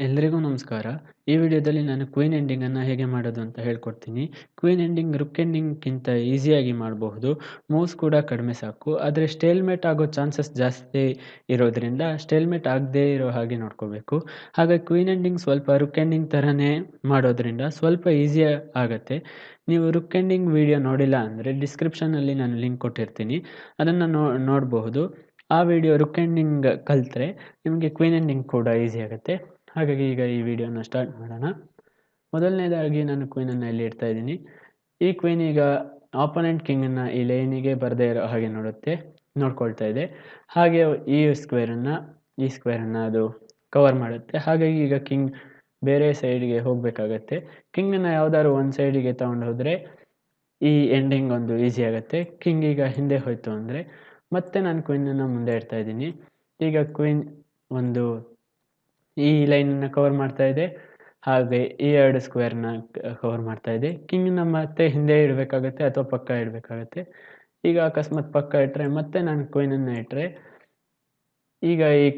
ಎಲ್ರಿಗೂ ನಮಸ್ಕಾರ. ಈ ವಿಡಿಯೋದಲ್ಲಿ ನಾನು ಕ್ವೀನ್ ಎಂಡಿಂಗನ್ನು ಹೇಗೆ ಮಾಡೋದು ಅಂತ ಹೇಳ್ಕೊಡ್ತೀನಿ. ಕ್ವೀನ್ ಎಂಡಿಂಗ್ ರುಕ್ ಎಂಡಿಂಗ್‌ಗಿಂತ ಈಸಿಯಾಗಿ ಮಾಡಬಹುದು. ಮೂವ್ಸ್ ಕೂಡ ಕಡಿಮೆ ಸಾಕು. ಆದರೆ ಸ್ಟೇಲ್‌ಮೇಟ್ ಆಗೋ ಚಾನ್ಸಸ್ ಜಾಸ್ತಿ ಇರೋದ್ರಿಂದ ಸ್ಟೇಲ್‌ಮೇಟ್ ಆಗದೇ ಇರೋ ಹಾಗೆ ನೋಡ್ಕೋಬೇಕು. ಹಾಗಾಗಿ ಕ್ವೀನ್ ಎಂಡಿಂಗ್ ಸ್ವಲ್ಪ ರುಕ್ ಎಂಡಿಂಗ್ ಥರನೇ ಮಾಡೋದ್ರಿಂದ ಸ್ವಲ್ಪ ಈಸಿ ಆಗುತ್ತೆ ನೀವು ರುಕ್ ಎಂಡಿಂಗ್ ವಿಡಿಯೋ ನೋಡಿಲ್ಲ ಅಂದರೆ ಡಿಸ್ಕ್ರಿಪ್ಷನಲ್ಲಿ ನಾನು ಲಿಂಕ್ ಕೊಟ್ಟಿರ್ತೀನಿ. ಅದನ್ನು ನೋ, ನೋಡಬಹುದು. ಆ ವಿಡಿಯೋ ರುಕ್ ಎಂಡಿಂಗ್ ಕಲಿತ್ರೆ ನಿಮಗೆ ಕ್ವೀನ್ ಎಂಡಿಂಗ್ ಕೂಡ ಈಸಿ ಆಗತ್ತೆ. ಹಾಗಾಗಿ ಈಗ ಈ ವಿಡಿಯೋನ ಸ್ಟಾರ್ಟ್ ಮಾಡೋಣ. ಮೊದಲನೇದಾಗಿ ನಾನು ಕ್ವೀನನ್ನು ಇಲ್ಲಿ ಇಡ್ತಾ ಇದ್ದೀನಿ. ಈ ಕ್ವೀನ್ ಈಗ ಆಪೋನೆಂಟ್ ಕಿಂಗನ್ನು ಈ ಲೈನಿಗೆ ಬರದೇ ಇರೋ ಹಾಗೆ ನೋಡುತ್ತೆ, ನೋಡ್ಕೊಳ್ತಾ ಇದೆ. ಹಾಗೆ ಈ ಸ್ಕ್ವೇರನ್ನು ಈ ಸ್ಕ್ವೇರನ್ನು ಅದು ಕವರ್ ಮಾಡುತ್ತೆ. ಹಾಗಾಗಿ ಈಗ ಕಿಂಗ್ ಬೇರೆ ಸೈಡ್‌ಗೆ ಹೋಗಬೇಕಾಗತ್ತೆ. ಕಿಂಗನ್ನು ಯಾವ್ದಾದ್ರು ಒಂದು ಸೈಡಿಗೆ ತಗೊಂಡು ಹೋದರೆ ಈ ಎಂಡಿಂಗ್ ಒಂದು ಈಸಿ ಆಗುತ್ತೆ ಕಿಂಗ್ ಈಗ ಹಿಂದೆ ಹೋಯ್ತು ಅಂದರೆ ಮತ್ತೆ ನಾನು ಕ್ವೀನನ್ನು ಮುಂದೆ ಇಡ್ತಾ ಇದ್ದೀನಿ. ಈಗ ಕ್ವೀನ್ ಒಂದು ಈ ಲೈನನ್ನು ಕವರ್ ಮಾಡ್ತಾ ಇದೆ. ಹಾಗೆ ಈ ಎರಡು ಸ್ಕ್ವೇರ್‌ನ ಕವರ್ ಮಾಡ್ತಾ ಇದೆ. ಕಿಂಗನ್ನ ಮತ್ತೆ ಹಿಂದೆ ಇಡಬೇಕಾಗತ್ತೆ ಅಥವಾ ಪಕ್ಕ ಇಡಬೇಕಾಗತ್ತೆ. ಈಗ ಅಕಸ್ಮಾತ್ ಪಕ್ಕ ಇಟ್ಟರೆ ಮತ್ತೆ ನಾನು ಕ್ವೀನನ್ನು ಇಟ್ಟರೆ ಈಗ ಈ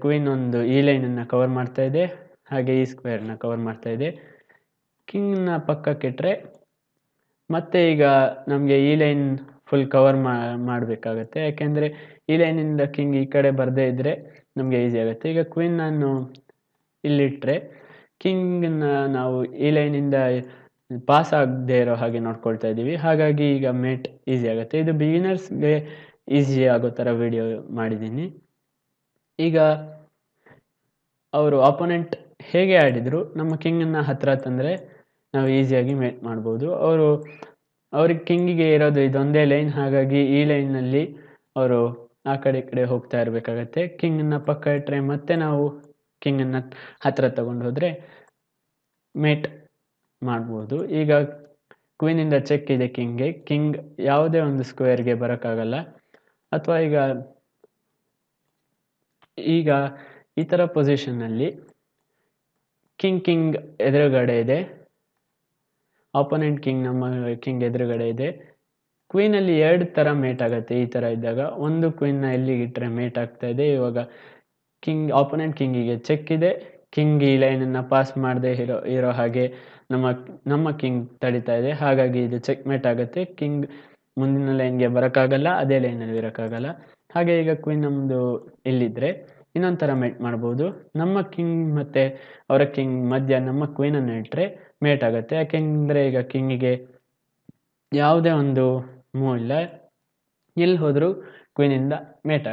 ಕ್ವೀನ್ ಒಂದು ಈ ಲೈನನ್ನು ಕವರ್ ಮಾಡ್ತಾ ಇದೆ. ಹಾಗೆ ಈ ಸ್ಕ್ವೇರ್‌ನ ಕವರ್ ಮಾಡ್ತಾ ಇದೆ. ಕಿಂಗ್‌ನ ಪಕ್ಕಕ್ಕಿಟ್ರೆ ಮತ್ತೆ ಈಗ ನಮಗೆ ಈ ಲೈನ್ ಫುಲ್ ಕವರ್ ಮಾಡಬೇಕಾಗತ್ತೆ. ಯಾಕೆಂದರೆ ಈ ಲೈನಿಂದ ಕಿಂಗ್ ಈ ಕಡೆ ಬರದೇ ಇದ್ದರೆ ನಮಗೆ ಈಸಿ ಆಗುತ್ತೆ. ಈಗ ಕ್ವೀನ್ ನಾನು ಇಲ್ಲಿಟ್ಟರೆ ಕಿಂಗನ್ನ ನಾವು ಈ ಲೈನಿಂದ ಪಾಸ್ ಆಗದೇ ಇರೋ ಹಾಗೆ ನೋಡ್ಕೊಳ್ತಾ ಇದ್ದೀವಿ. ಹಾಗಾಗಿ ಈಗ ಮೇಟ್ ಈಸಿ ಆಗುತ್ತೆ. ಇದು ಬಿಗಿನರ್ಸ್‌ಗೆ ಈಸಿ ಆಗೋ ಥರ ವಿಡಿಯೋ ಮಾಡಿದ್ದೀನಿ. ಈಗ ಅವರು ಅಪೋನೆಂಟ್ ಹೇಗೆ ಆಡಿದರು, ನಮ್ಮ ಕಿಂಗನ್ನು ಹತ್ರ ತಂದರೆ ನಾವು ಈಸಿಯಾಗಿ ಮೇಟ್ ಮಾಡ್ಬೋದು. ಅವರು ಅವ್ರಿಗೆ ಕಿಂಗಿಗೆ ಇರೋದು ಇದೊಂದೇ ಲೈನ್. ಹಾಗಾಗಿ ಈ ಲೈನ್‌ನಲ್ಲಿ ಅವರು ಆ ಕಡೆ ಈ ಕಡೆ ಹೋಗ್ತಾ ಇರಬೇಕಾಗತ್ತೆ. ಕಿಂಗನ್ನು ಪಕ್ಕ ಇಟ್ಟರೆ ಮತ್ತೆ ನಾವು ಕಿಂಗನ್ನು ಹತ್ರ ತಗೊಂಡು ಹೋದರೆ ಮೇಟ್ ಮಾಡ್ಬೋದು. ಈಗ ಕ್ವೀನಿಂದ ಚೆಕ್ ಇದೆ ಕಿಂಗ್ಗೆ. ಕಿಂಗ್ ಯಾವುದೇ ಒಂದು ಸ್ಕ್ವೇರ್‌ಗೆ ಬರೋಕ್ಕಾಗಲ್ಲ. ಅಥವಾ ಈಗ ಈಗ ಈ ಥರ ಪೊಸಿಷನ್‌ನಲ್ಲಿ ಕಿಂಗ್ ಕಿಂಗ್ ಎದುರುಗಡೆ ಇದೆ. ಅಪೋನೆಂಟ್ ಕಿಂಗ್ ನಮ್ಮ ಕಿಂಗ್ ಎದುರುಗಡೆ ಇದೆ. ಕ್ವೀನಲ್ಲಿ ಎರಡು ಥರ ಮೇಟ್ ಆಗುತ್ತೆ ಈ ಥರ ಇದ್ದಾಗ. ಒಂದು ಕ್ವೀನ್‌ನ ಇಟ್ಟರೆ ಮೇಟ್ ಆಗ್ತಾ ಇದೆ. ಇವಾಗ ಕಿಂಗ್ ಅಪೋನೆಂಟ್ ಕಿಂಗಿಗೆ ಚೆಕ್ ಇದೆ. ಕಿಂಗ್ ಈ ಲೈನನ್ನು ಪಾಸ್ ಮಾಡದೆ ಇರೋ ಇರೋ ಹಾಗೆ ನಮ್ಮ ನಮ್ಮ ಕಿಂಗ್ ತಡಿತಾ ಇದೆ. ಹಾಗಾಗಿ ಇದು ಚೆಕ್ ಮೇಟ್ ಆಗುತ್ತೆ. ಕಿಂಗ್ ಮುಂದಿನ ಲೈನ್‌ಗೆ ಬರೋಕ್ಕಾಗಲ್ಲ. ಅದೇ ಲೈನಲ್ಲಿ ಇರೋಕ್ಕಾಗಲ್ಲ. ಹಾಗೆ ಈಗ ಕ್ವೀನ್ ನಮ್ಮದು ಇಲ್ಲಿದ್ದರೆ ಇನ್ನೊಂದು ಥರ ಮೇಟ್ ಮಾಡ್ಬೋದು. ನಮ್ಮ ಕಿಂಗ್ ಮತ್ತು ಅವರ ಕಿಂಗ್ ಮಧ್ಯ ನಮ್ಮ ಕ್ವೀನನ್ನು ಇಟ್ಟರೆ ಮೇಟ್ ಆಗುತ್ತೆ. ಯಾಕೆಂದರೆ ಈಗ ಕಿಂಗಿಗೆ ಯಾವುದೇ ಒಂದು ಮೂವ್ ಇಲ್ಲ. ಎಲ್ಲಿ ಹೋದರೂ ಕ್ವೀನಿಂದ ಮೇಟ್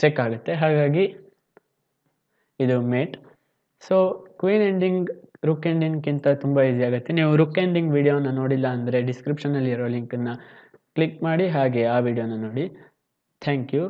ಚೆಕ್ ಆಗುತ್ತೆ. ಹಾಗಾಗಿ ಇದು mate. So queen ending rook ಎಂಡಿಂಗ್‌ಗಿಂತ ತುಂಬ ಈಸಿ ಆಗುತ್ತೆ. ನೀವು ರುಕ್ ಎಂಡಿಂಗ್ ವಿಡಿಯೋನ ನೋಡಿಲ್ಲ ಅಂದರೆ ಡಿಸ್ಕ್ರಿಪ್ಷನಲ್ಲಿ ಇರೋ ಲಿಂಕನ್ನು ಕ್ಲಿಕ್ ಮಾಡಿ ಹಾಗೆ ಆ ವಿಡಿಯೋನ ನೋಡಿ. Thank you.